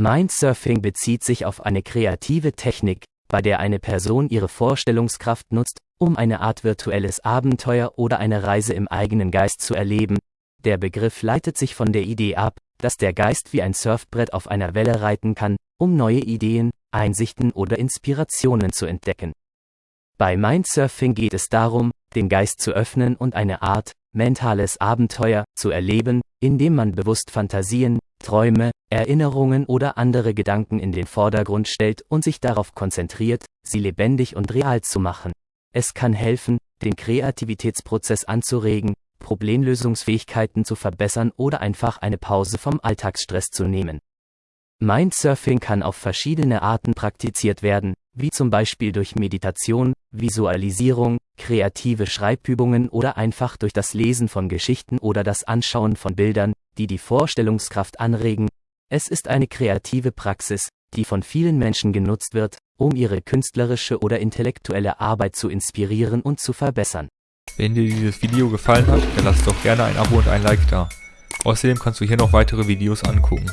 Mindsurfing bezieht sich auf eine kreative Technik, bei der eine Person ihre Vorstellungskraft nutzt, um eine Art virtuelles Abenteuer oder eine Reise im eigenen Geist zu erleben. Der Begriff leitet sich von der Idee ab, dass der Geist wie ein Surfbrett auf einer Welle reiten kann, um neue Ideen, Einsichten oder Inspirationen zu entdecken. Bei Mindsurfing geht es darum, den Geist zu öffnen und eine Art mentales Abenteuer zu erleben, indem man bewusst Fantasien, Träume, Erinnerungen oder andere Gedanken in den Vordergrund stellt und sich darauf konzentriert, sie lebendig und real zu machen. Es kann helfen, den Kreativitätsprozess anzuregen, Problemlösungsfähigkeiten zu verbessern oder einfach eine Pause vom Alltagsstress zu nehmen. Mindsurfing kann auf verschiedene Arten praktiziert werden, wie zum Beispiel durch Meditation, Visualisierung, kreative Schreibübungen oder einfach durch das Lesen von Geschichten oder das Anschauen von Bildern, die die Vorstellungskraft anregen. Es ist eine kreative Praxis, die von vielen Menschen genutzt wird, um ihre künstlerische oder intellektuelle Arbeit zu inspirieren und zu verbessern. Wenn dir dieses Video gefallen hat, dann lass doch gerne ein Abo und ein Like da. Außerdem kannst du hier noch weitere Videos angucken.